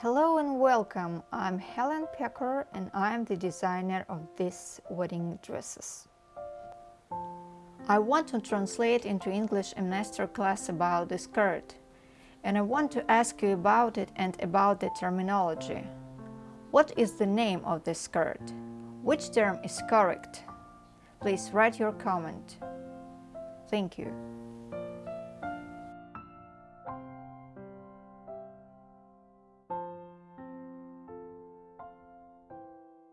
Hello and welcome. I'm Helen Pecker and I'm the designer of these wedding dresses. I want to translate into English a masterclass about the skirt and I want to ask you about it and about the terminology. What is the name of the skirt? Which term is correct? Please write your comment. Thank you.